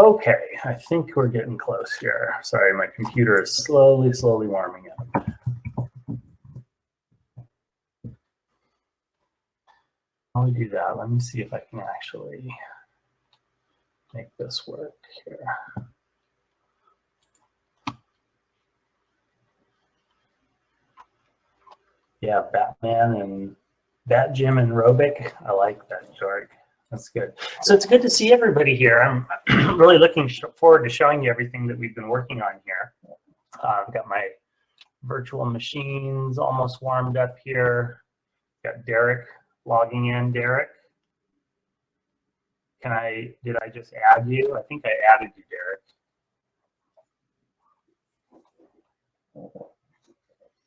Okay, I think we're getting close here. Sorry, my computer is slowly, slowly warming up. We do that, let me see if I can actually make this work here. Yeah, Batman and Bat Jim and Robic. I like that, George. That's good. So it's good to see everybody here. I'm really looking forward to showing you everything that we've been working on here. Uh, I've got my virtual machines almost warmed up here. Got Derek logging in. Derek, can I, did I just add you? I think I added you, Derek.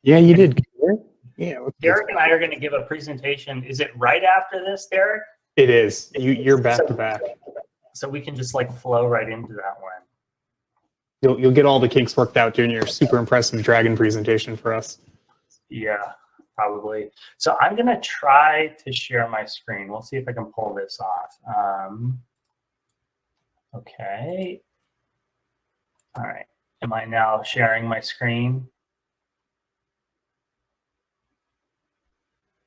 Yeah, you did. Yeah. Derek and I are going to give a presentation. Is it right after this, Derek? It is. You, you're back so, to back. So we can just like flow right into that one. You'll, you'll get all the kinks worked out during your super impressive dragon presentation for us. Yeah, probably. So I'm going to try to share my screen. We'll see if I can pull this off. Um, okay. All right. Am I now sharing my screen?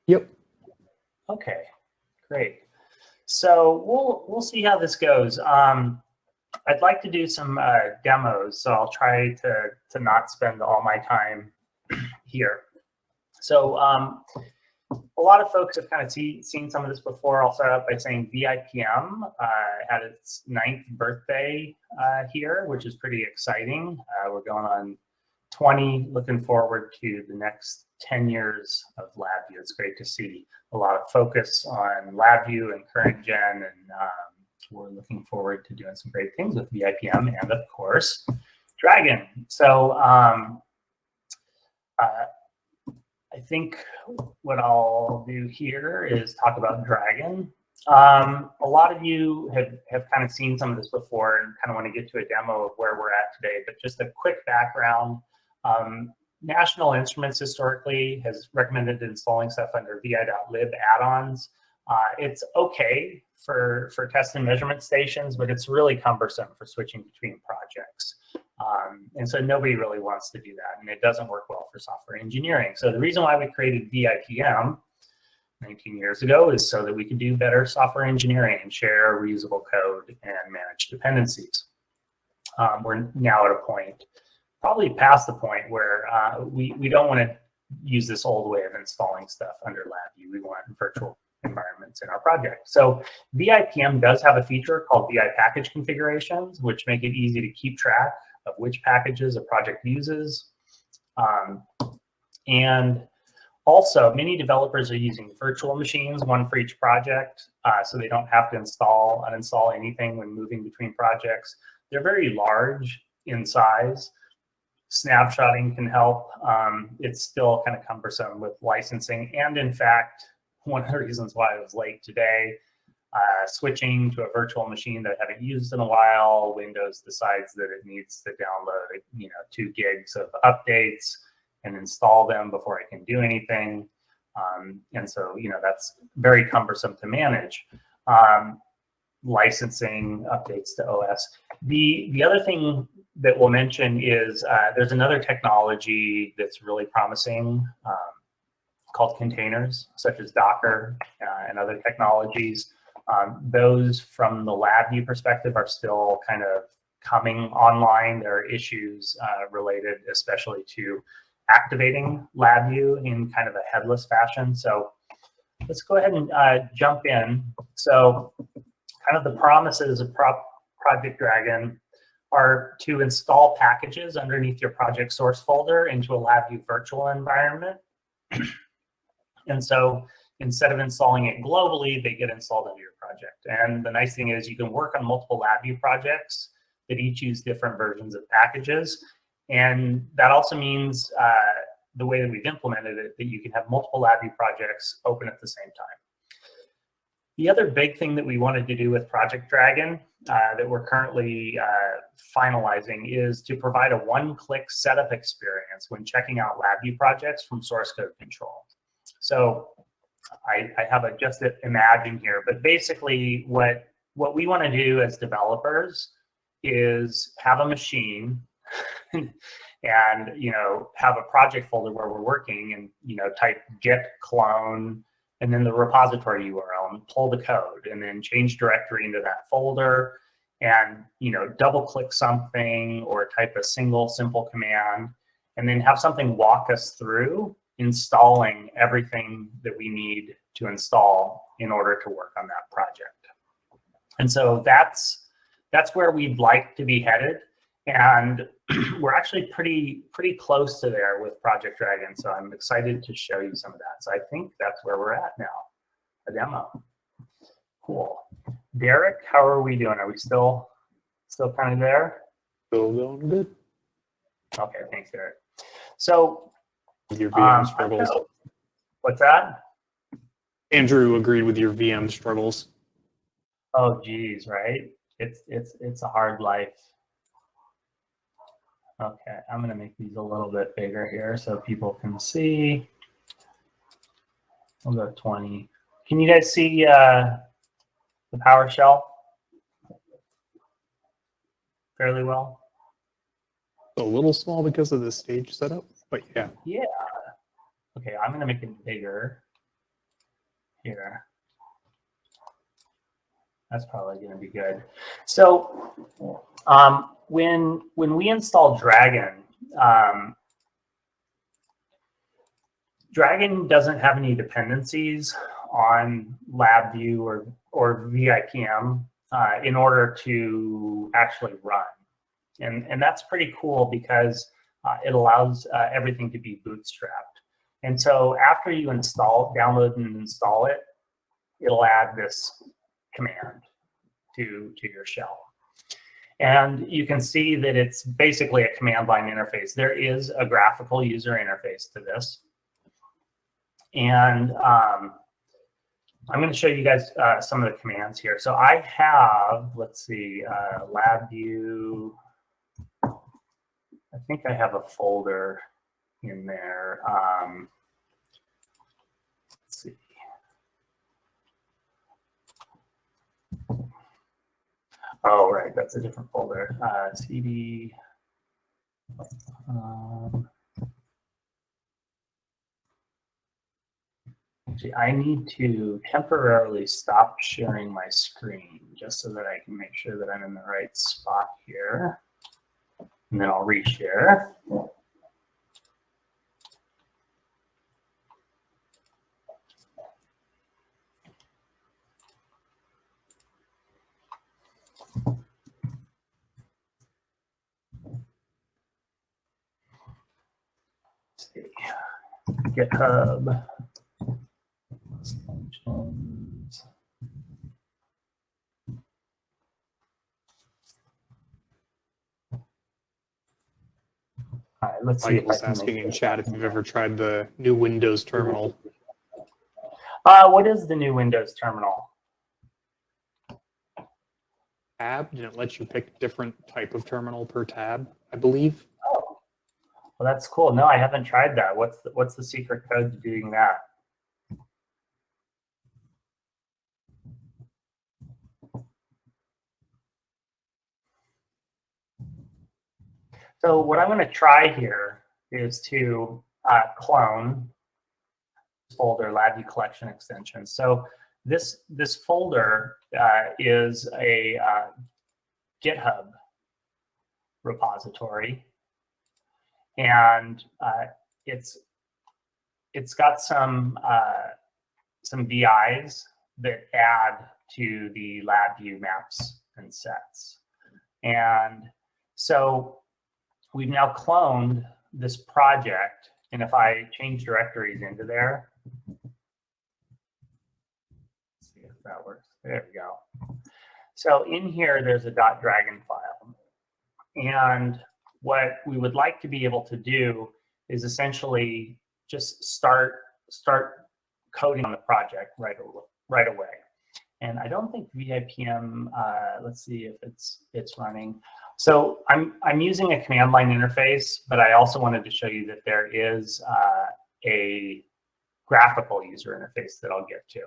Yep. Okay, great. So we'll we'll see how this goes. Um, I'd like to do some uh, demos, so I'll try to to not spend all my time here. So um, a lot of folks have kind of see, seen some of this before. I'll start out by saying VIPM uh, had its ninth birthday uh, here, which is pretty exciting. Uh, we're going on 20, looking forward to the next 10 years of LabVIEW. It's great to see a lot of focus on LabVIEW and current gen, and um, we're looking forward to doing some great things with VIPM and, of course, Dragon. So um, uh, I think what I'll do here is talk about Dragon. Um, a lot of you have, have kind of seen some of this before and kind of want to get to a demo of where we're at today, but just a quick background. Um, National Instruments historically has recommended installing stuff under vi.lib add-ons. Uh, it's okay for, for test and measurement stations, but it's really cumbersome for switching between projects. Um, and so nobody really wants to do that, and it doesn't work well for software engineering. So the reason why we created VIPM 19 years ago is so that we could do better software engineering and share reusable code and manage dependencies. Um, we're now at a point probably past the point where uh, we, we don't want to use this old way of installing stuff under LabVIEW. We want virtual environments in our project. So VIPM does have a feature called VI package configurations, which make it easy to keep track of which packages a project uses. Um, and also, many developers are using virtual machines, one for each project, uh, so they don't have to install, uninstall anything when moving between projects. They're very large in size, snapshotting can help. Um, it's still kind of cumbersome with licensing. And in fact, one of the reasons why I was late today, uh, switching to a virtual machine that I haven't used in a while, Windows decides that it needs to download, you know, two gigs of updates and install them before I can do anything. Um, and so, you know, that's very cumbersome to manage. Um, licensing updates to OS. The, the other thing that we'll mention is uh, there's another technology that's really promising um, called containers, such as Docker uh, and other technologies. Um, those from the LabVIEW perspective are still kind of coming online. There are issues uh, related especially to activating LabVIEW in kind of a headless fashion. So let's go ahead and uh, jump in. So kind of the promises of Pro Project Dragon are to install packages underneath your project source folder into a LabVIEW virtual environment. and so instead of installing it globally, they get installed into your project. And the nice thing is you can work on multiple LabVIEW projects that each use different versions of packages. And that also means uh, the way that we've implemented it, that you can have multiple LabVIEW projects open at the same time. The other big thing that we wanted to do with Project Dragon uh, that we're currently uh, finalizing is to provide a one-click setup experience when checking out LabVIEW projects from source code control. So I, I have a just imagine here, but basically what, what we want to do as developers is have a machine and you know have a project folder where we're working and you know type git clone and then the repository URL and pull the code and then change directory into that folder and you know double click something or type a single simple command and then have something walk us through installing everything that we need to install in order to work on that project. And so that's that's where we'd like to be headed. And we're actually pretty pretty close to there with Project Dragon. So I'm excited to show you some of that. So I think that's where we're at now, a demo. Cool. Derek, how are we doing? Are we still still kind of there? Still going good. Okay, thanks, Derek. So your VM um, struggles. what's that? Andrew agreed with your VM struggles. Oh, geez, right? It's it's it's a hard life. Okay, I'm gonna make these a little bit bigger here so people can see. We'll go 20. Can you guys see uh, the PowerShell fairly well? A little small because of the stage setup, but yeah. Yeah. Okay, I'm gonna make it bigger here. That's probably gonna be good. So um, when when we install Dragon, um, Dragon doesn't have any dependencies on LabVIEW or or VIPM uh, in order to actually run, and and that's pretty cool because uh, it allows uh, everything to be bootstrapped. And so after you install, download and install it, it'll add this command to, to your shell. And you can see that it's basically a command line interface. There is a graphical user interface to this. And um, I'm going to show you guys uh, some of the commands here. So I have, let's see, uh, LabVIEW. I think I have a folder in there. Um, let's see. Oh, right, that's a different folder. Uh, CD. Um, actually, I need to temporarily stop sharing my screen just so that I can make sure that I'm in the right spot here. And then I'll reshare. Let's see. GitHub. All right, let's see. I can asking in chat if you've ever tried the new Windows terminal. Uh, what is the new Windows terminal? Tab didn't let you pick different type of terminal per tab, I believe. Oh, well, that's cool. No, I haven't tried that. What's the, what's the secret code to doing that? So what I'm going to try here is to uh, clone this folder LabVIEW collection extension. So this this folder uh, is a uh, GitHub repository, and uh, it's it's got some uh, some VIs that add to the LabVIEW maps and sets, and so we've now cloned this project, and if I change directories into there, that works. There we go. So in here, there's a .dragon file. And what we would like to be able to do is essentially just start start coding on the project right, right away. And I don't think VIPM, uh, let's see if it's it's running. So I'm, I'm using a command line interface, but I also wanted to show you that there is uh, a graphical user interface that I'll get to.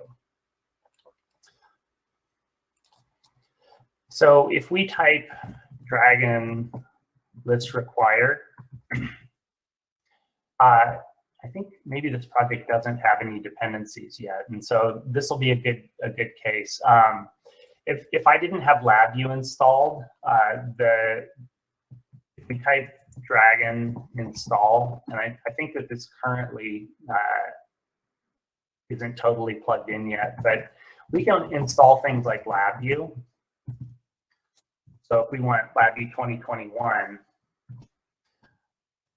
So if we type Dragon list required. Uh, I think maybe this project doesn't have any dependencies yet, and so this will be a good a good case. Um, if if I didn't have LabVIEW installed, uh, the if we type Dragon install, and I, I think that this currently uh, isn't totally plugged in yet, but we can install things like LabVIEW. So if we want LabVIEW 2021,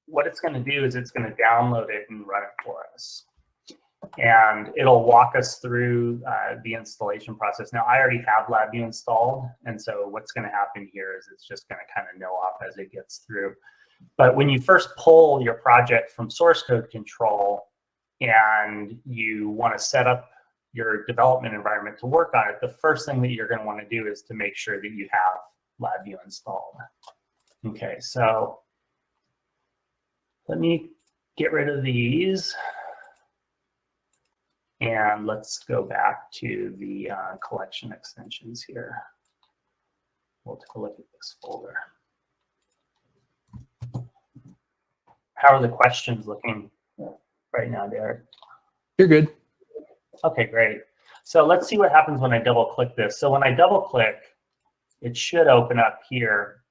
what it's going to do is it's going to download it and run it for us. And it'll walk us through uh, the installation process. Now, I already have LabVIEW installed, and so what's going to happen here is it's just going to kind of know off as it gets through. But when you first pull your project from source code control and you want to set up your development environment to work on it, the first thing that you're going to want to do is to make sure that you have LabVIEW installed. Okay, so let me get rid of these. And let's go back to the uh, collection extensions here. We'll take a look at this folder. How are the questions looking right now, Derek? You're good. Okay, great. So let's see what happens when I double click this. So when I double click, it should open up here.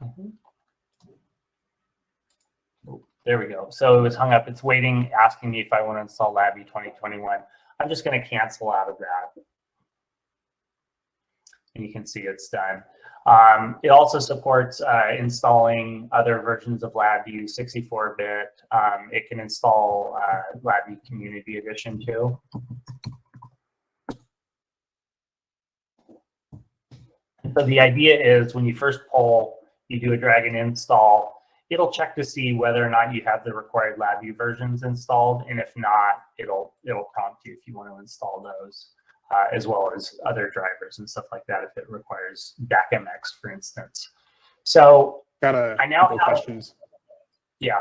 Mhm. Oh, There we go. So it was hung up. It's waiting, asking me if I want to install LabVIEW 2021. I'm just going to cancel out of that. And you can see it's done. Um, it also supports uh, installing other versions of LabVIEW 64-bit. Um, it can install uh, LabVIEW Community Edition too. So the idea is when you first pull, you do a Dragon install, it'll check to see whether or not you have the required LabVIEW versions installed. And if not, it'll, it'll prompt you if you want to install those uh, as well as other drivers and stuff like that if it requires DAQmx, for instance. So Got a I now couple have- questions. yeah,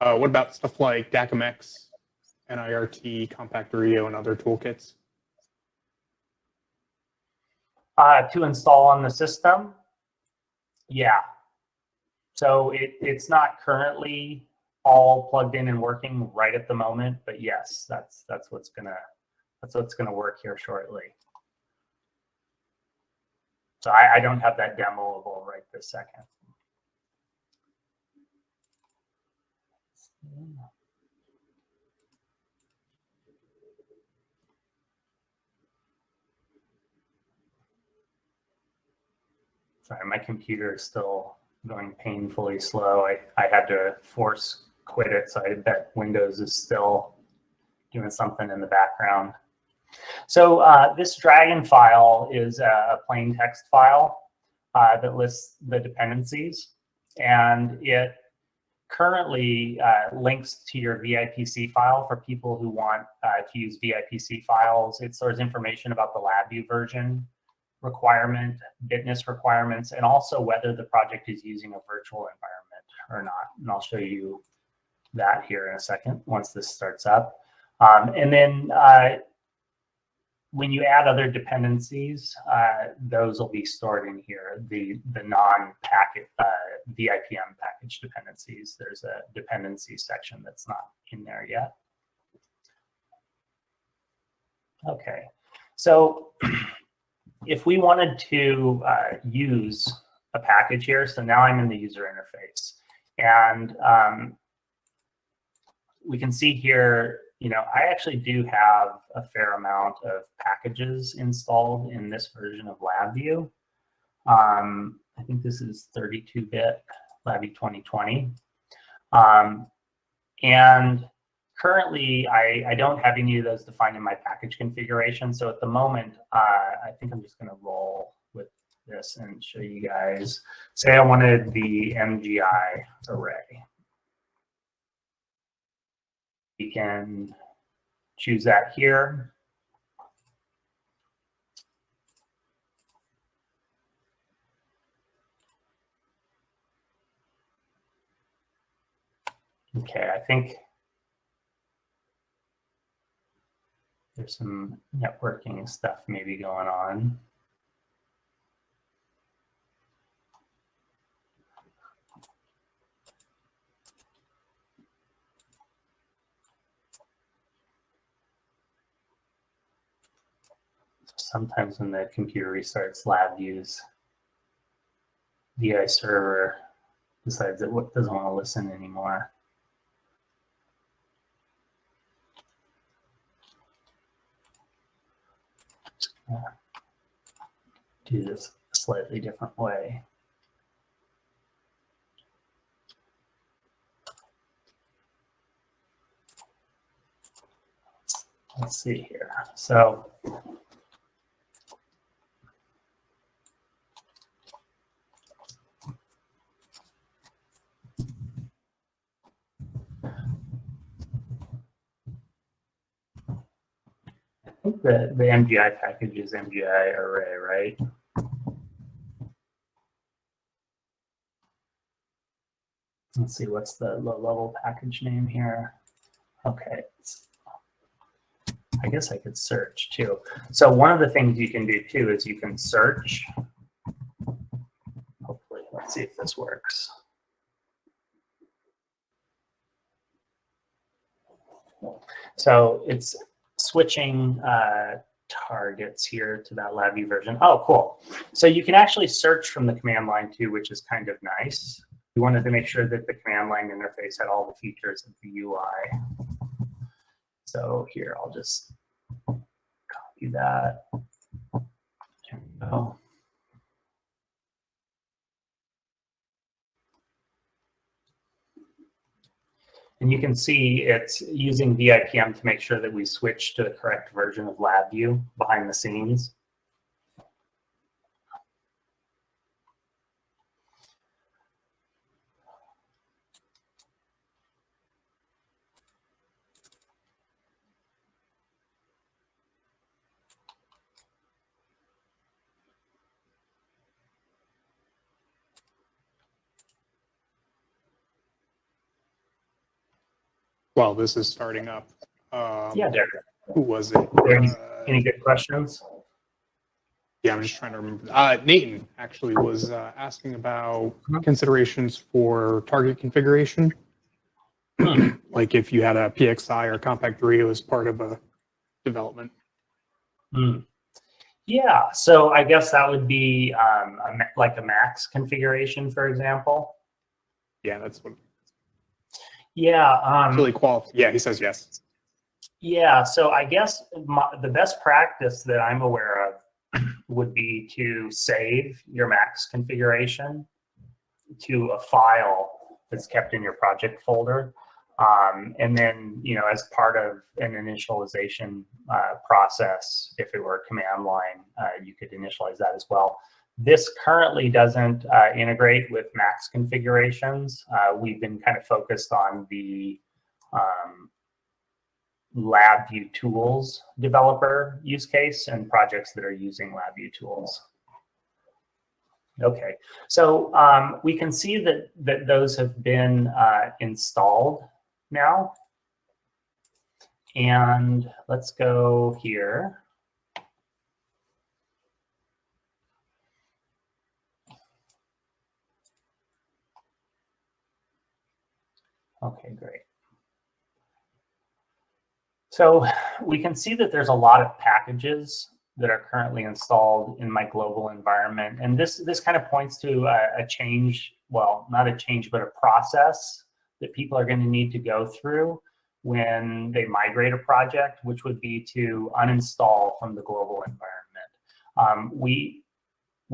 Uh, what about stuff like DAQmx, NIRT, CompactRIO, and other toolkits? Uh, to install on the system, yeah. So it, it's not currently all plugged in and working right at the moment, but yes, that's that's what's gonna that's what's gonna work here shortly. So I, I don't have that demoable right this second. Sorry, my computer is still going painfully slow. I, I had to force quit it, so I bet Windows is still doing something in the background. So uh, this Dragon file is a plain text file uh, that lists the dependencies, and it currently uh, links to your VIPC file for people who want uh, to use VIPC files. It stores information about the LabVIEW version requirement, bitness requirements, and also whether the project is using a virtual environment or not. And I'll show you that here in a second once this starts up. Um, and then uh, when you add other dependencies, uh, those will be stored in here, the, the non-packet uh, VIPM package dependencies. There's a dependency section that's not in there yet. Okay, so if we wanted to uh, use a package here, so now I'm in the user interface, and um, we can see here, you know, I actually do have a fair amount of packages installed in this version of LabVIEW. Um, I think this is 32-bit LabVIEW 2020. Um, and currently, I, I don't have any of those defined in my package configuration. So at the moment, uh, I think I'm just going to roll with this and show you guys. Say I wanted the MGI array. You can choose that here. Okay, I think there's some networking stuff maybe going on. Sometimes when the computer restarts LabVIEW's VI server decides it doesn't want to listen anymore. Do this a slightly different way. Let's see here. So think the, the MGI package is MGI array, right? Let's see, what's the low level package name here? Okay. I guess I could search too. So one of the things you can do too is you can search. Hopefully, let's see if this works. So it's switching uh, targets here to that LabVIEW version. Oh, cool. So you can actually search from the command line too, which is kind of nice. We wanted to make sure that the command line interface had all the features of the UI. So here, I'll just copy that. There we go. And you can see it's using VIPM to make sure that we switch to the correct version of LabVIEW behind the scenes. While this is starting up, um, Yeah, Derek. who was it? Any- Uh, Any good questions? Yeah, I'm just trying to remember. Uh, Nathan actually was uh, asking about considerations for target configuration. like if you had a PXI or CompactRIO as part of a development. Hmm. Yeah, so I guess that would be um, a, like a max configuration, for example. Yeah, that's what Yeah. Um, really qual. Yeah, he says yes. Yeah, so I guess my, the best practice that I'm aware of would be to save your Max configuration to a file that's kept in your project folder. Um, and then, you know, as part of an initialization uh, process, if it were a command line, uh, you could initialize that as well. This currently doesn't uh, integrate with Max configurations. Uh, we've been kind of focused on the um, LabVIEW tools developer use case and projects that are using LabVIEW tools. Okay, so um, we can see that, that those have been uh, installed now. And let's go here. Okay, great. So we can see that there's a lot of packages that are currently installed in my global environment. And this, this kind of points to a, a change, well, not a change, but a process that people are going to need to go through when they migrate a project, which would be to uninstall from the global environment. Um, we,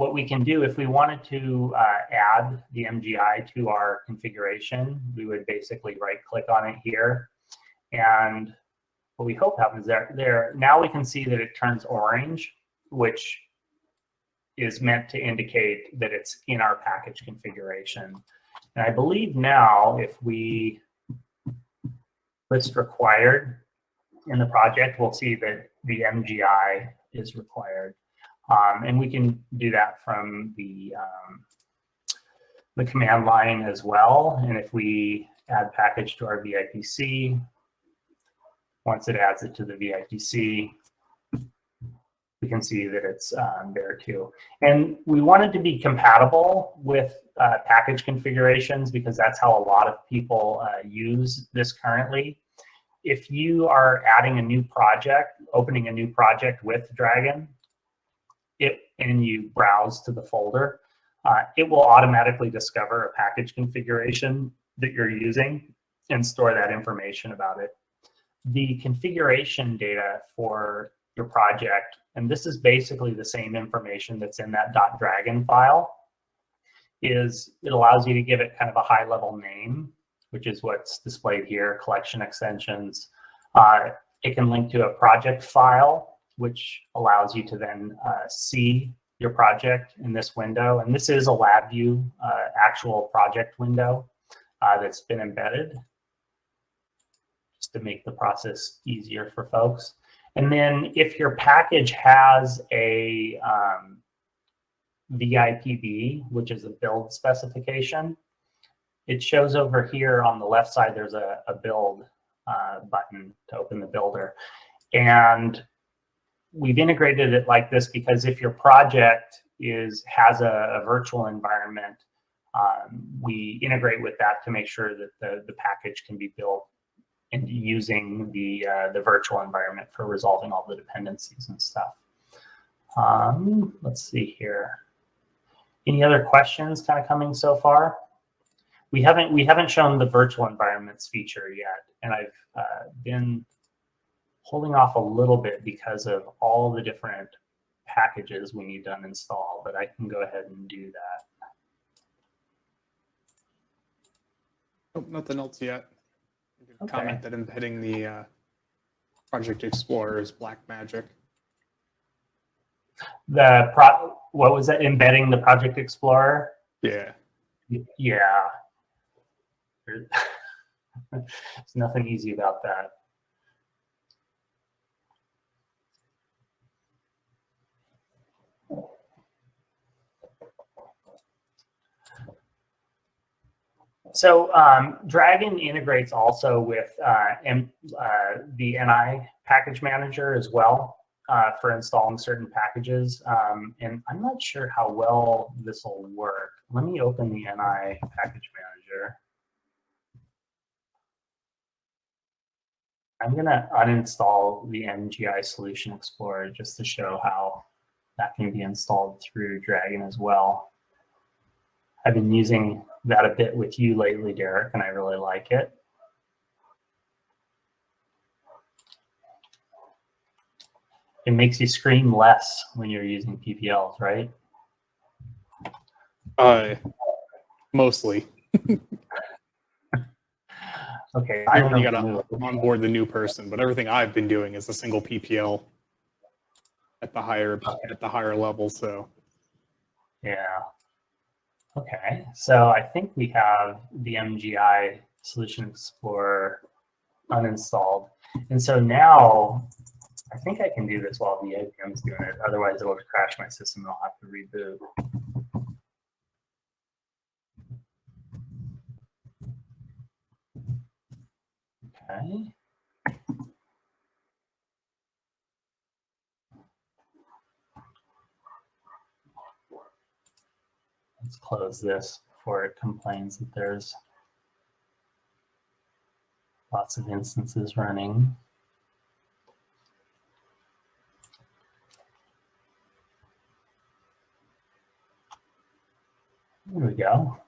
what we can do if we wanted to uh, add the MGI to our configuration, we would basically right click on it here. And what we hope happens there, there, now we can see that it turns orange, which is meant to indicate that it's in our package configuration. And I believe now if we list required in the project, we'll see that the MGI is required. Um, and we can do that from the, um, the command line as well. And if we add package to our VIPC, once it adds it to the VIPC, we can see that it's um, there too. And we wanted to be compatible with uh, package configurations because that's how a lot of people uh, use this currently. If you are adding a new project, opening a new project with Dragon, it and you browse to the folder, uh, it will automatically discover a package configuration that you're using and store that information about it. The configuration data for your project, and this is basically the same information that's in that .dragon file, is it allows you to give it kind of a high level name, which is what's displayed here, collection extensions. Uh, it can link to a project file, which allows you to then uh, see your project in this window. And this is a LabVIEW uh, actual project window uh, that's been embedded just to make the process easier for folks. And then if your package has a um, VIPB, which is a build specification, it shows over here on the left side, there's a, a build uh, button to open the builder. And we've integrated it like this because if your project is has a, a virtual environment, um, we integrate with that to make sure that the, the package can be built and using the, uh, the virtual environment for resolving all the dependencies and stuff. Um, let's see here. Any other questions kind of coming so far? We haven't we haven't shown the virtual environments feature yet, and I've uh, been holding off a little bit because of all the different packages we need to uninstall, but I can go ahead and do that. Oh, nothing else yet. Okay. Comment that embedding the uh, Project Explorer is black magic. The pro what was it? Embedding the Project Explorer. Yeah. Yeah. There- There's nothing easy about that. So um, Dragon integrates also with uh, M, uh, the NI package manager as well uh, for installing certain packages. Um, and I'm not sure how well this will work. Let me open the NI package manager. I'm going to uninstall the MGI Solution Explorer just to show how that can be installed through Dragon as well. I've been using that a bit with you lately, Derek, and I really like it. It makes you scream less when you're using PPLs, right? Uh, mostly. Okay. I only don't got to onboard the new person, but everything I've been doing is a single PPL at the higher at the higher level. So Yeah. Okay, so I think we have the MGI Solution Explorer uninstalled. And so now I think I can do this while the APM is doing it. Otherwise, it'll crash my system and I'll have to reboot. Okay. Let's close this before it complains that there's lots of instances running. There we go.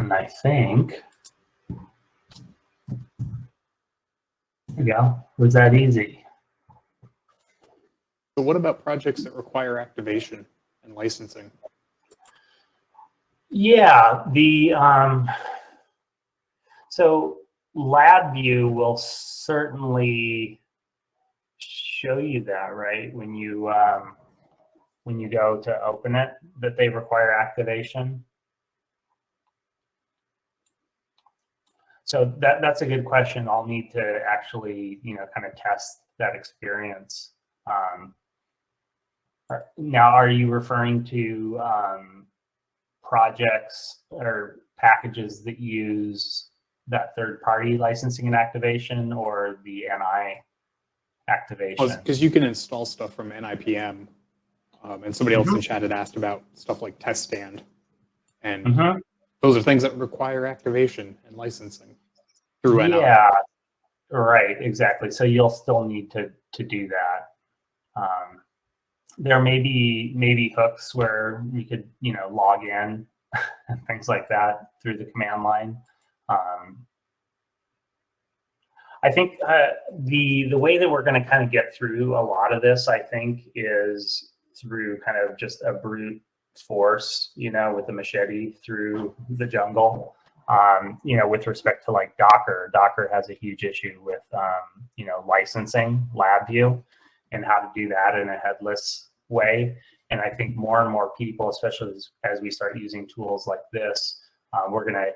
And I think, there we go. Was that easy? So what about projects that require activation and licensing? Yeah, the um, so LabVIEW will certainly show you that, right? When you um, when you go to open it, that they require activation. So that that's a good question. I'll need to actually, you know, kind of test that experience. Um, now, are you referring to um, projects or packages that use that third party licensing and activation or the NI activation? Because you can install stuff from NIPM. Um, and somebody else Mm-hmm. in chat had asked about stuff like TestStand. And Mhm. those are things that require activation and licensing through NI. Yeah, right, exactly. So you'll still need to to do that. Um, there may be maybe hooks where you could you know log in and things like that through the command line. Um, I think uh, the the way that we're going to kind of get through a lot of this, I think, is through kind of just a brute force, you know, with a machete through the jungle um, you know, with respect to like Docker, Docker has a huge issue with, um, you know, licensing LabVIEW and how to do that in a headless way. And I think more and more people, especially as, as we start using tools like this, uh, we're going to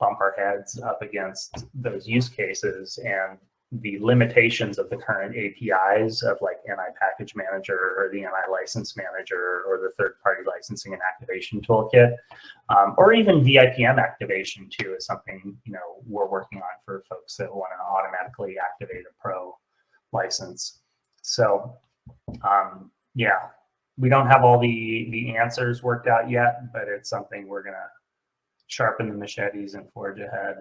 bump our heads up against those use cases and the limitations of the current APIs of like NI Package Manager or the NI License Manager or the third-party licensing and activation toolkit um, or even VIPM activation too is something you know we're working on for folks that want to automatically activate a pro license. So um, yeah, we don't have all the the answers worked out yet, but it's something we're gonna sharpen the machetes and forge ahead.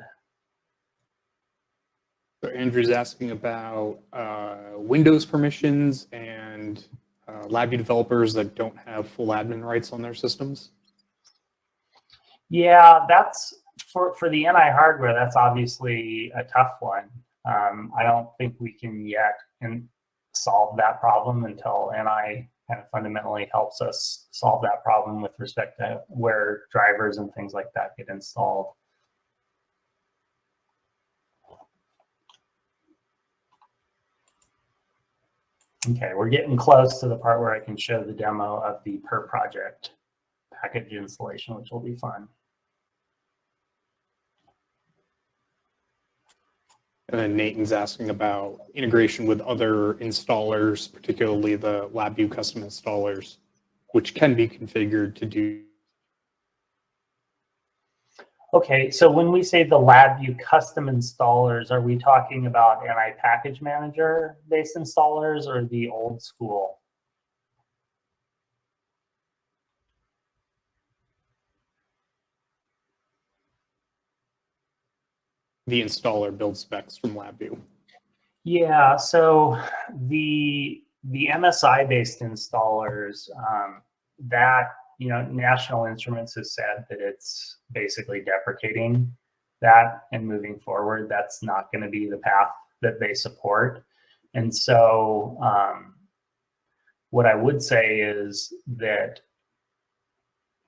So Andrew's asking about uh, Windows permissions and uh, LabVIEW developers that don't have full admin rights on their systems. Yeah, that's for for the NI hardware. That's obviously a tough one. Um, I don't think we can yet and solve that problem until NI kind of fundamentally helps us solve that problem with respect to where drivers and things like that get installed. Okay, we're getting close to the part where I can show the demo of the per project package installation, which will be fun. Uh, and then Nathan's asking about integration with other installers, particularly the LabVIEW custom installers, which can be configured to do. Okay, so when we say the LabVIEW custom installers, are we talking about NI Package Manager based installers or the old school? The installer build specs from LabVIEW. Yeah, so the the MSI based installers um, that you know National Instruments has said that it's basically deprecating that and moving forward. That's not going to be the path that they support, and so um, what I would say is that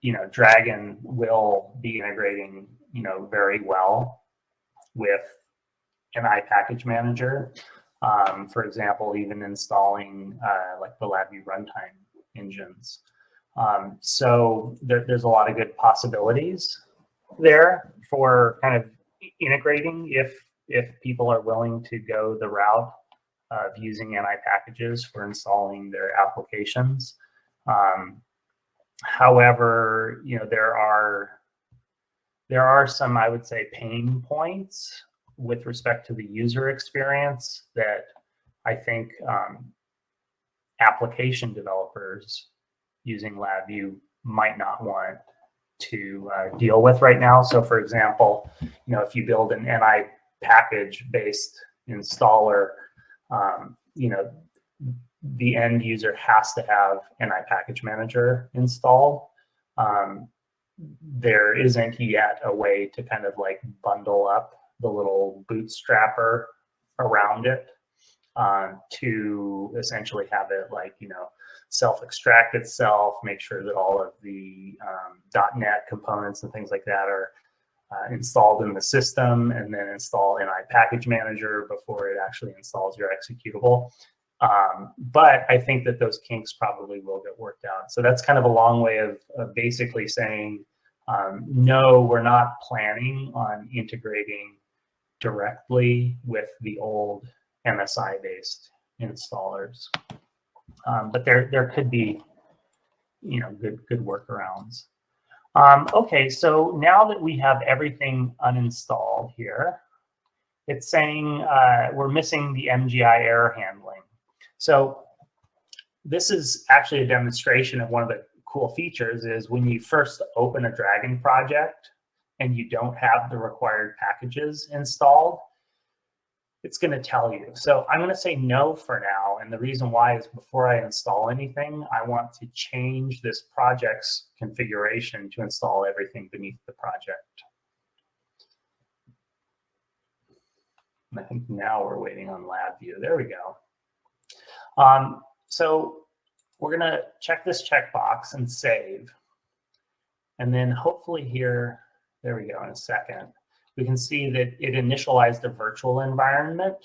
you know Dragon will be integrating you know very well with NI package manager. Um, for example, even installing uh, like the LabVIEW runtime engines. Um, so there, there's a lot of good possibilities there for kind of integrating if if people are willing to go the route of using NI packages for installing their applications. Um, however, you know there are there are some, I would say, pain points with respect to the user experience that I think um, application developers using LabVIEW might not want to uh, deal with right now. So for example, you know, if you build an NI package based installer, um, you know, the end user has to have NI package manager installed. Um, there isn't yet a way to kind of like bundle up the little bootstrapper around it um, to essentially have it like, you know, self-extract itself, make sure that all of the um, .NET components and things like that are uh, installed in the system and then install NI package manager before it actually installs your executable. Um, but I think that those kinks probably will get worked out. So that's kind of a long way of, of basically saying, um, no, we're not planning on integrating directly with the old MSI-based installers. Um, but there, there could be, you know, good, good workarounds. Um, okay, so now that we have everything uninstalled here, it's saying uh, we're missing the MGI error handling. So this is actually a demonstration of one of the cool features is when you first open a Dragon project and you don't have the required packages installed, it's going to tell you. So I'm going to say no for now. And the reason why is before I install anything, I want to change this project's configuration to install everything beneath the project. I think now we're waiting on LabVIEW. There we go. Um, so we're going to check this checkbox and save. And then hopefully here, there we go in a second we can see that it initialized a virtual environment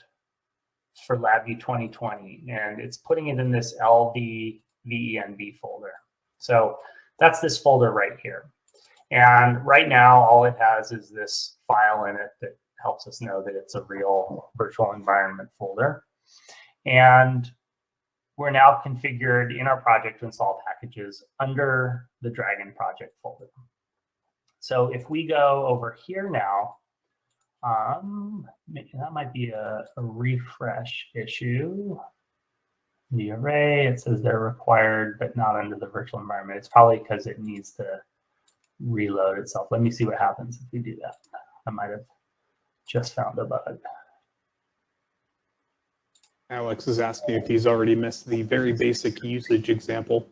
for LabVIEW 2020, and it's putting it in this LV VENV folder. So that's this folder right here. And right now, all it has is this file in it that helps us know that it's a real virtual environment folder. And we're now configured in our project to install packages under the Dragon project folder. So if we go over here now um, that might be a, a refresh issue. The array, it says they're required, but not under the virtual environment. It's probably because it needs to reload itself. Let me see what happens if we do that. I might have just found a bug. Alex is asking if he's already missed the very basic usage example.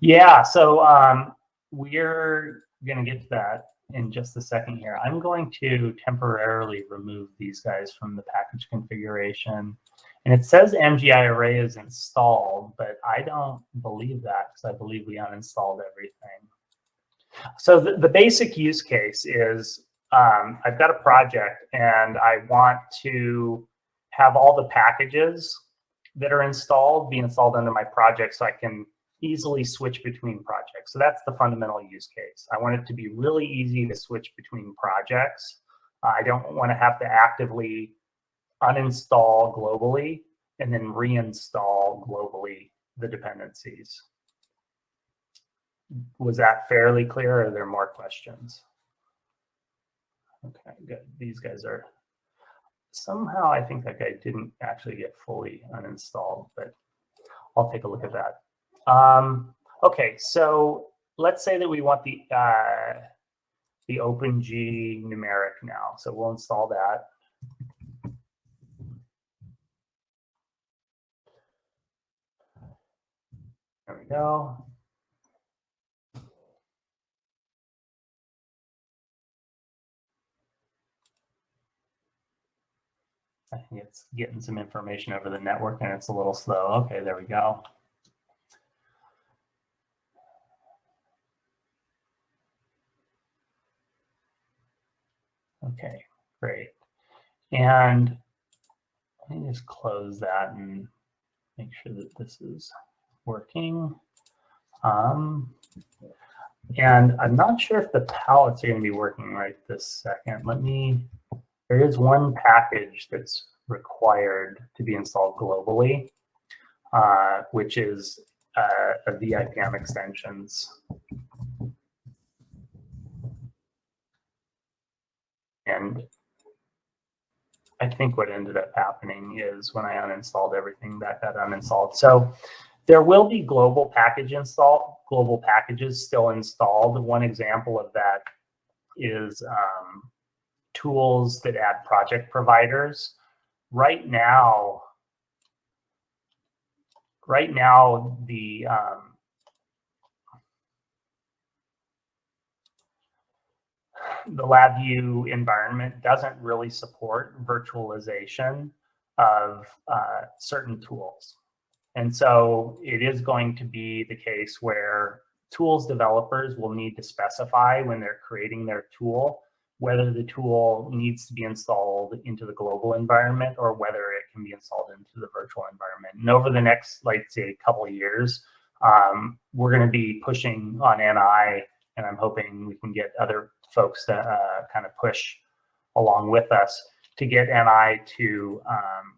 Yeah, so um, we're going to get to that in just a second here. I'm going to temporarily remove these guys from the package configuration. And it says MGI array is installed, but I don't believe that because I believe we uninstalled everything. So the, the basic use case is um, I've got a project and I want to have all the packages that are installed be installed under my project so I can easily switch between projects. So that's the fundamental use case. I want it to be really easy to switch between projects. Uh, I don't want to have to actively uninstall globally and then reinstall globally the dependencies. Was that fairly clear or are there more questions? Okay, good. These guys are, somehow I think that guy didn't actually get fully uninstalled, but I'll take a look at that. Um, okay, so let's say that we want the uh, the OpenG numeric now. So we'll install that. There we go. I think it's getting some information over the network and it's a little slow. Okay, there we go. Okay, great. And let me just close that and make sure that this is working. Um, and I'm not sure if the palettes are going to be working right this second. Let me, there is one package that's required to be installed globally, uh, which is uh, a VIPM extensions. And I think what ended up happening is when I uninstalled everything, that got uninstalled. So there will be global package install, global packages still installed. One example of that is um, tools that add project providers. Right now, right now the um, the LabVIEW environment doesn't really support virtualization of uh, certain tools. And so it is going to be the case where tools developers will need to specify when they're creating their tool, whether the tool needs to be installed into the global environment or whether it can be installed into the virtual environment. And over the next, like say, couple of years, um, we're going to be pushing on NI, and I'm hoping we can get other folks to uh, kind of push along with us to get NI to um,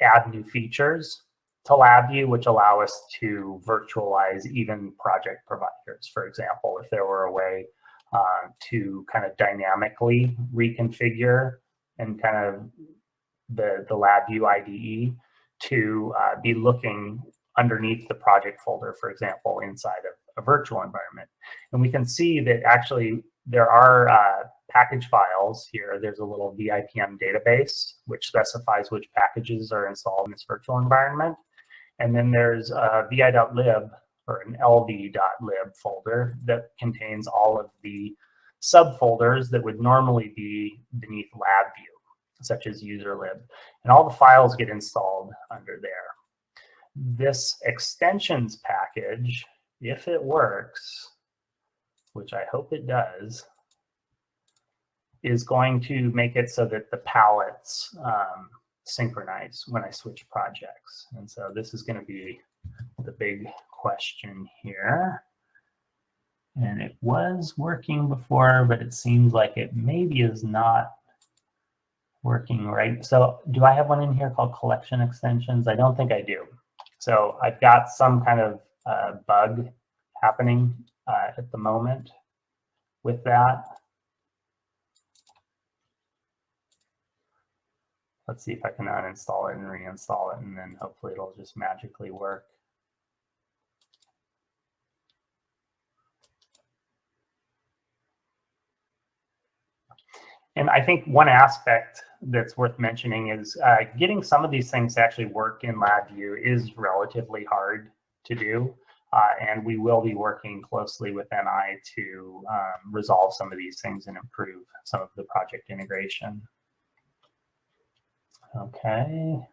add new features to LabVIEW, which allow us to virtualize even project providers. For example, if there were a way uh, to kind of dynamically reconfigure and kind of the, the LabVIEW IDE to uh, be looking underneath the project folder, for example, inside of a virtual environment. And we can see that actually there are uh, package files here. There's a little VIPM database, which specifies which packages are installed in this virtual environment. And then there's a vi.lib or an lv.lib folder that contains all of the subfolders that would normally be beneath LabVIEW, such as userlib. And all the files get installed under there. This extensions package, if it works, which I hope it does, is going to make it so that the palettes um, synchronize when I switch projects. And so this is going to be the big question here. And it was working before, but it seems like it maybe is not working right. So do I have one in here called collection extensions? I don't think I do. So I've got some kind of uh, bug happening uh, at the moment with that. Let's see if I can uninstall it and reinstall it, and then hopefully it'll just magically work. And I think one aspect that's worth mentioning is uh, getting some of these things to actually work in LabVIEW is relatively hard to do. Uh, and we will be working closely with NI to um, resolve some of these things and improve some of the project integration. Okay.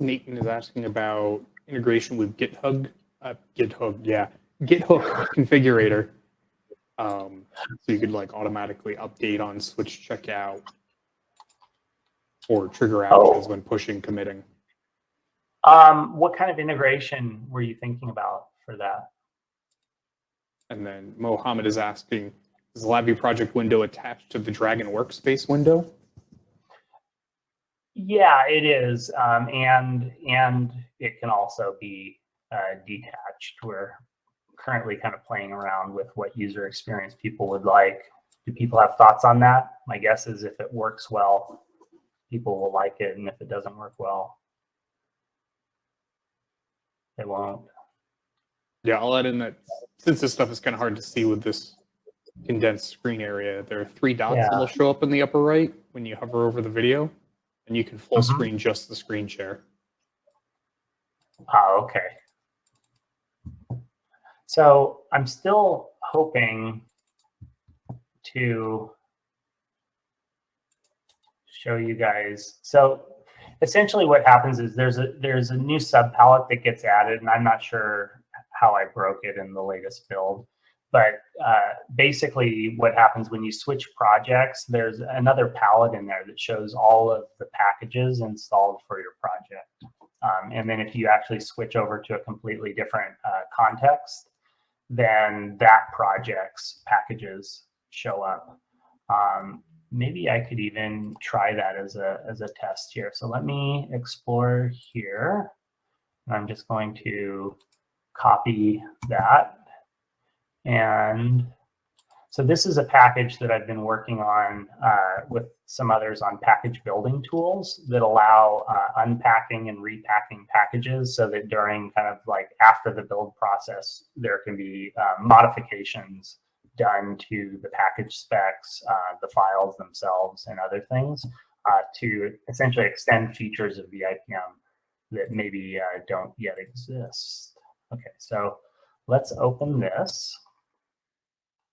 Nathan is asking about integration with GitHub, uh, GitHub, yeah, GitHub configurator. Um, so you could like automatically update on switch checkout or trigger outages oh. when pushing committing. Um, what kind of integration were you thinking about for that? And then Mohammed is asking, is the LabVIEW project window attached to the Dragon workspace window? Yeah, it is. Um, and, and it can also be uh, detached. We're currently kind of playing around with what user experience people would like. Do people have thoughts on that? My guess is if it works well, people will like it. And if it doesn't work well, they won't. Yeah, I'll add in that since this stuff is kind of hard to see with this condensed screen area, there are three dots yeah. that will show up in the upper right when you hover over the video, and you can full mm -hmm. screen just the screen share. Oh, okay. So I'm still hoping to show you guys. So essentially what happens is there's a there's a new sub palette that gets added and I'm not sure how I broke it in the latest build. But uh, basically what happens when you switch projects, there's another palette in there that shows all of the packages installed for your project. Um, and then if you actually switch over to a completely different uh, context, then that project's packages show up. Um, maybe I could even try that as a, as a test here. So let me explore here. I'm just going to copy that. And so this is a package that I've been working on uh, with some others on package building tools that allow uh, unpacking and repacking packages so that during kind of like after the build process, there can be uh, modifications done to the package specs, uh, the files themselves, and other things uh, to essentially extend features of VIPM that maybe uh, don't yet exist. Okay, so let's open this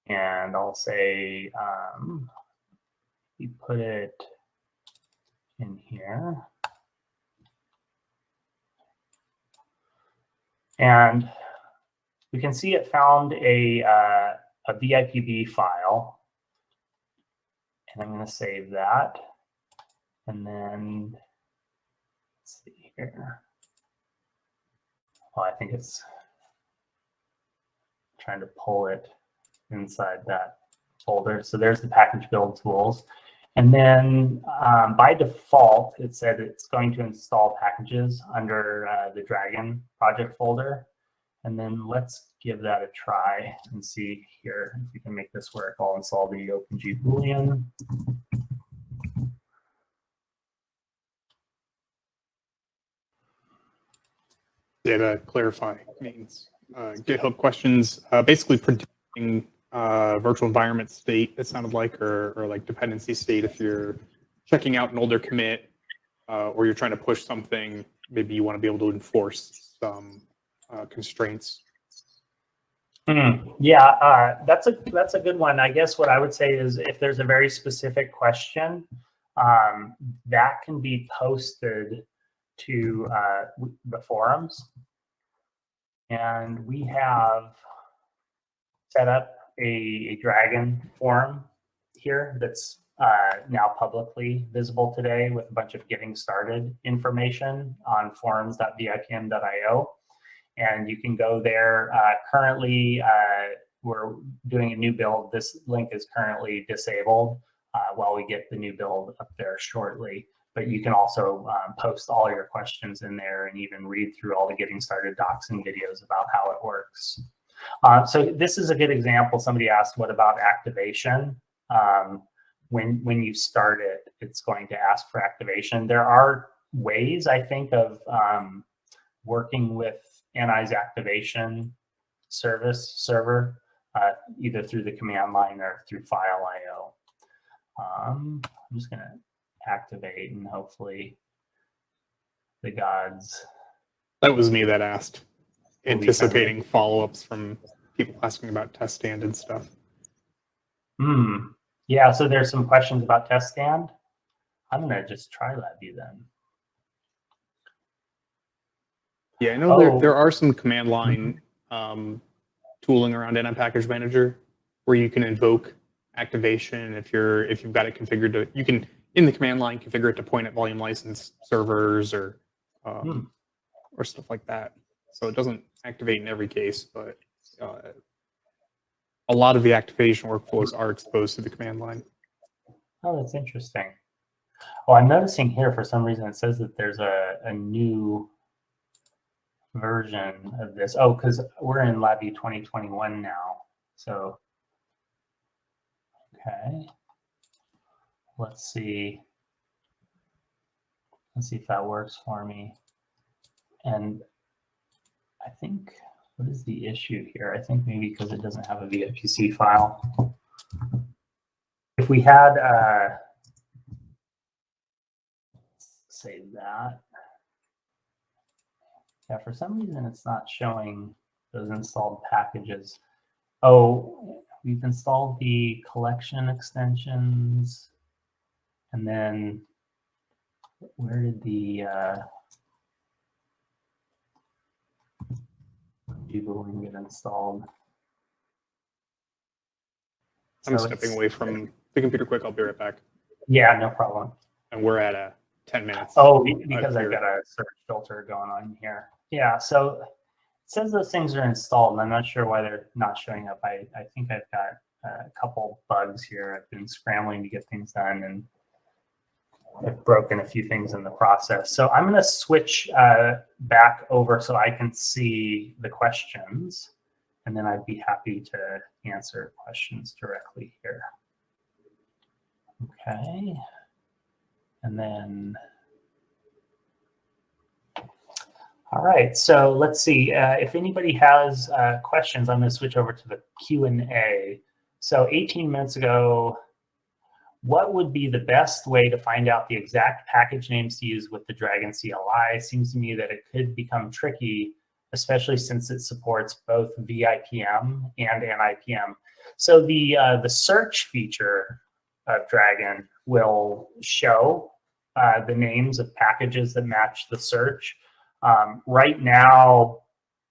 and I'll say, um, we put it in here. And we can see it found a, uh, a VIPB file. And I'm going to save that. And then, let's see here. Well, I think it's trying to pull it inside that folder. So there's the package build tools. And then um, by default, it said it's going to install packages under uh, the Dragon project folder. And then let's give that a try and see here if we can make this work. I'll install the OpenG Boolean. To clarify, means uh, GitHub questions, uh, basically predicting uh, virtual environment state, it sounded like, or, or like dependency state if you're checking out an older commit uh, or you're trying to push something, maybe you want to be able to enforce some uh, constraints. Hmm, Yeah, uh, that's a that's a good one. I guess what I would say is if there's a very specific question, um, that can be posted to uh, the forums. And we have set up a, a Dragon forum here that's uh, now publicly visible today with a bunch of getting started information on forums.vipm.io and you can go there. Uh, currently, uh, we're doing a new build. This link is currently disabled uh, while we get the new build up there shortly. But you can also um, post all your questions in there and even read through all the getting started docs and videos about how it works. Uh, so this is a good example. Somebody asked, what about activation? Um, when, when you start it, it's going to ask for activation. There are ways, I think, of um, working with NI's activation service server, uh, either through the command line or through file IO. Um, I'm just gonna activate and hopefully the gods. That was me that asked, anticipating follow-ups from people asking about TestStand and stuff. Hmm. Yeah, so there's some questions about TestStand. I'm gonna just try LabVIEW then. Yeah, I know there, Oh. there are some command line um, tooling around NI Package Manager where you can invoke activation if you're if you've got it configured to you can in the command line configure it to point at volume license servers or um, Hmm. or stuff like that. So it doesn't activate in every case, but uh, a lot of the activation workflows are exposed to the command line. Oh, that's interesting. Well, I'm noticing here for some reason it says that there's a, a new version of this. Oh, because we're in LabVIEW 2021 now. So, okay. Let's see. Let's see if that works for me. And I think, what is the issue here? I think maybe because it doesn't have a VIPC file. If we had, uh, say that. Yeah, for some reason it's not showing those installed packages. Oh, we've installed the collection extensions. And then where did the uh Boolean get installed? I'm So stepping away from the computer quick. I'll be right back. Yeah, no problem. And we're at a 10 minutes. Oh, because I've got a search filter going on here. Yeah, so it says those things are installed, and I'm not sure why they're not showing up. I, I think I've got a couple bugs here. I've been scrambling to get things done, and I've broken a few things in the process. So I'm going to switch uh, back over so I can see the questions, and then I'd be happy to answer questions directly here. Okay. And then All right, so let's see. Uh, if anybody has uh, questions, I'm going to switch over to the Q and A. So 18 minutes ago, what would be the best way to find out the exact package names to use with the Dragon CLI? Seems to me that it could become tricky, especially since it supports both VIPM and NIPM. So the uh, the search feature of Dragon will show uh, the names of packages that match the search. Um, right now,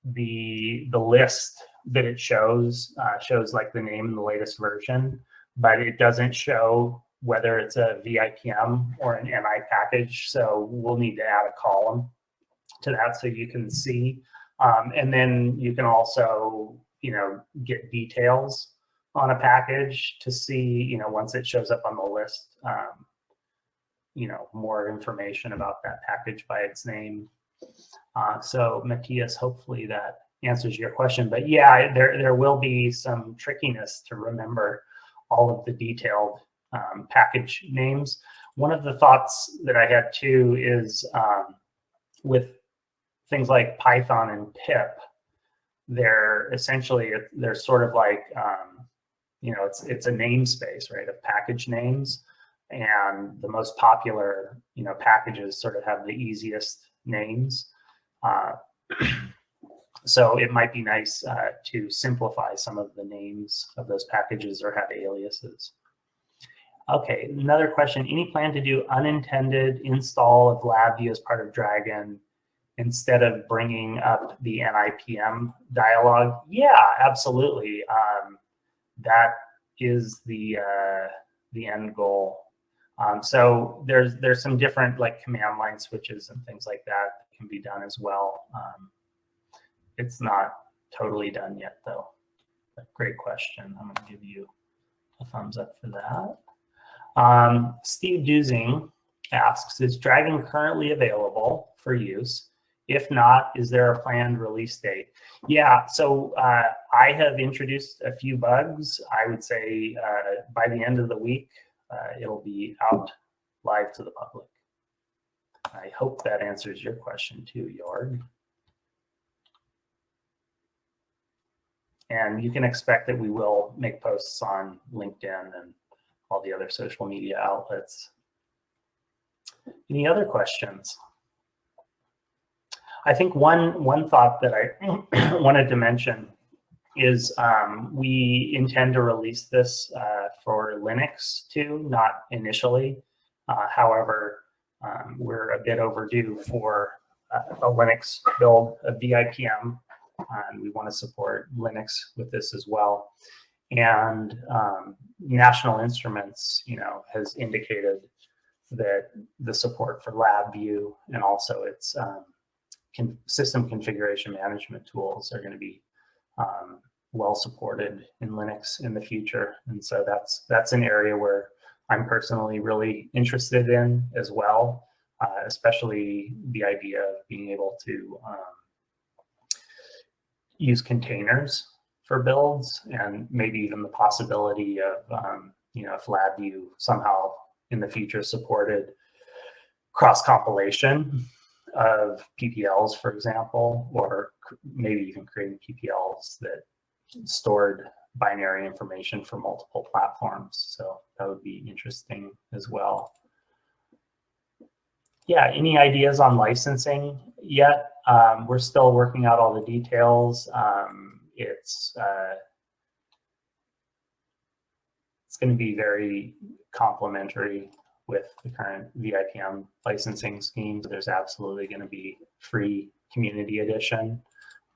the the list that it shows uh, shows like the name and the latest version, but it doesn't show whether it's a VIPM or an NI package. So we'll need to add a column to that so you can see. Um, and then you can also, you know, get details on a package to see, you know, once it shows up on the list, um, you know, more information about that package by its name. Uh, so Matthias, hopefully that answers your question. But yeah, there, there will be some trickiness to remember all of the detailed um, package names. One of the thoughts that I had too is um, with things like Python and pip, they're essentially, they're sort of like, um, you know, it's, it's a namespace, right, of package names. And the most popular, you know, packages sort of have the easiest names. Uh, so it might be nice uh, to simplify some of the names of those packages or have aliases. Okay, another question. Any plan to do unintended install of LabVIEW as part of Dragon instead of bringing up the NIPM dialog? Yeah, absolutely. Um, that is the uh, the end goal. Um, so there's there's some different like command line switches and things like that, that can be done as well. Um, it's not totally done yet though. Great question. I'm going to give you a thumbs up for that. Um, Steve Dusing asks, is Dragon currently available for use? If not, is there a planned release date? Yeah, so uh, I have introduced a few bugs. I would say uh, by the end of the week, uh, it'll be out live to the public. I hope that answers your question too, Jorg. And you can expect that we will make posts on LinkedIn and all the other social media outlets. Any other questions? I think one, one thought that I wanted to mention is um, we intend to release this uh, for Linux too, not initially. Uh, however, um, we're a bit overdue for uh, a Linux build of VIPM, and we want to support Linux with this as well. And um, National Instruments, you know, has indicated that the support for LabVIEW and also its um, con system configuration management tools are going to be um, well supported in Linux in the future. And so that's that's an area where I'm personally really interested in as well, uh, especially the idea of being able to um, use containers for builds and maybe even the possibility of, um, you know, if LabVIEW somehow in the future supported cross compilation of PPLs, for example, or maybe even creating PPLs that stored binary information for multiple platforms. So that would be interesting as well. Yeah, any ideas on licensing yet? Um, we're still working out all the details. Um, it's uh, it's going to be very complementary with the current VIPM licensing schemes. There's absolutely going to be free community edition,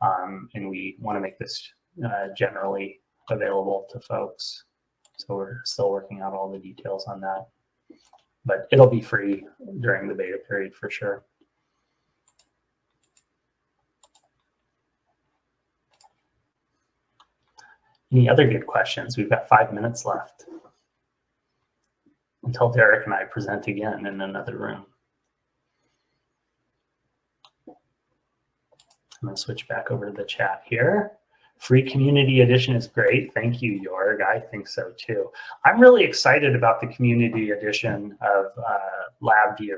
um, and we want to make this uh, generally available to folks. So we're still working out all the details on that, but it'll be free during the beta period for sure. Any other good questions? We've got five minutes left until Derek and I present again in another room. I'm going to switch back over to the chat here. Free community edition is great. Thank you, Jorg. I think so too. I'm really excited about the community edition of uh, LabVIEW.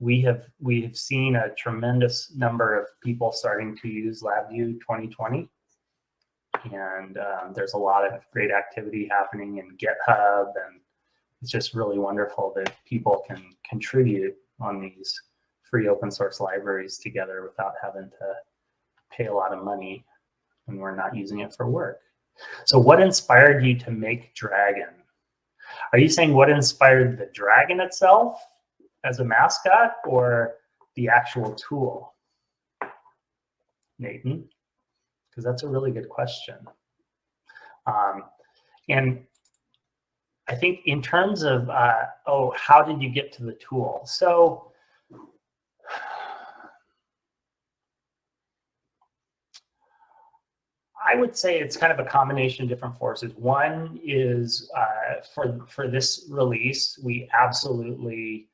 We have we have seen a tremendous number of people starting to use LabVIEW 2020 and um, there's a lot of great activity happening in GitHub, and it's just really wonderful that people can contribute on these free open source libraries together without having to pay a lot of money when we're not using it for work. So what inspired you to make Dragon? Are you saying what inspired the Dragon itself as a mascot or the actual tool? Nathan? Because that's a really good question. Um, and I think in terms of, uh, oh, how did you get to the tool? So I would say it's kind of a combination of different forces. One is uh, for for this release, we absolutely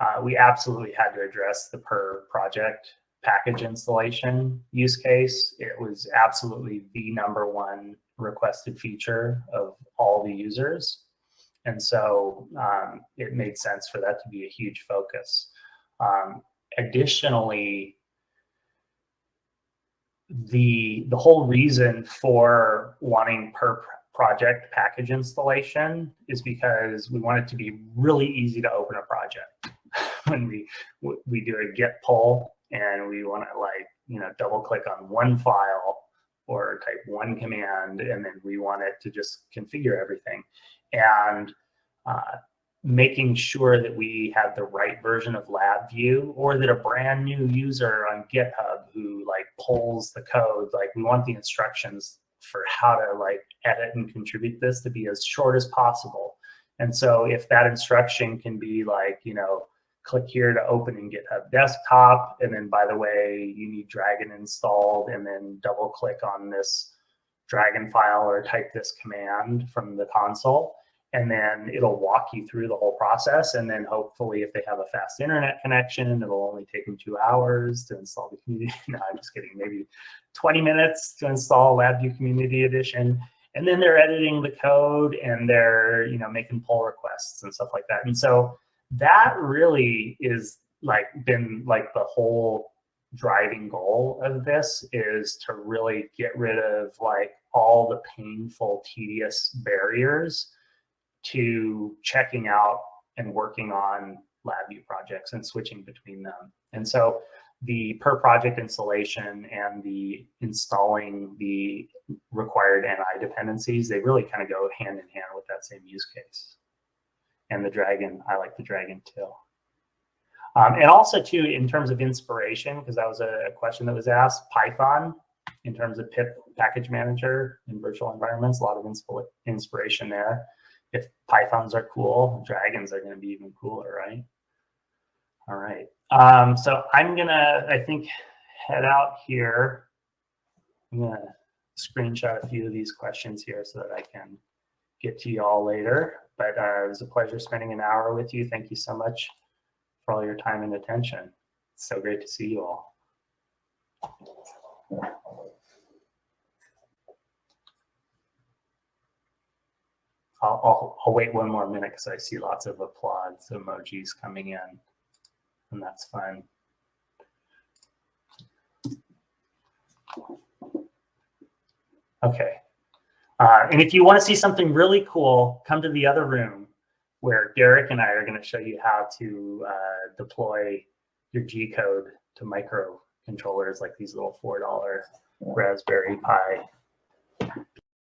uh, we absolutely had to address the per project package installation use case. It was absolutely the number one requested feature of all the users. And so um, it made sense for that to be a huge focus. Um, additionally, the the whole reason for wanting per project package installation is because we want it to be really easy to open a project when we we do a git pull and we want to like you know double click on one file or type one command and then we want it to just configure everything and uh, making sure that we have the right version of LabVIEW or that a brand new user on GitHub who like pulls the code, like we want the instructions for how to like edit and contribute this to be as short as possible. And so if that instruction can be like, you know, click here to open in GitHub desktop. And then by the way, you need Dragon installed and then double click on this Dragon file or type this command from the console and then it'll walk you through the whole process. And then hopefully if they have a fast internet connection, it'll only take them two hours to install the community. no, I'm just kidding, maybe 20 minutes to install LabVIEW Community Edition. And then they're editing the code and they're, you know, making pull requests and stuff like that. And so that really is like been like the whole driving goal of this is to really get rid of like all the painful, tedious barriers to checking out and working on LabVIEW projects and switching between them. And so the per project installation and the installing the required NI dependencies, they really kind of go hand in hand with that same use case. And the Dragon, I like the Dragon too. Um, and also too, in terms of inspiration, because that was a, question that was asked, Python, in terms of pip package manager in virtual environments, a lot of inspiration there if pythons are cool, dragons are going to be even cooler, right? All right. Um, so I'm to, I think, head out here. I'm to screenshot a few of these questions here so that I can get to you all later. But uh, it was a pleasure spending an hour with you. Thank you so much for all your time and attention. It's so great to see you all. I'll, I'll, I'll wait one more minute because I see lots of applause emojis coming in, and that's fun. Okay. Uh, and if you want to see something really cool, come to the other room where Derek and I are going to show you how to uh, deploy your G code to microcontrollers like these little $4 Raspberry Pi